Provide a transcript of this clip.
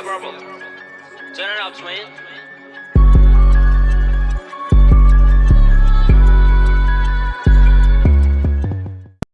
Turn it up, twin.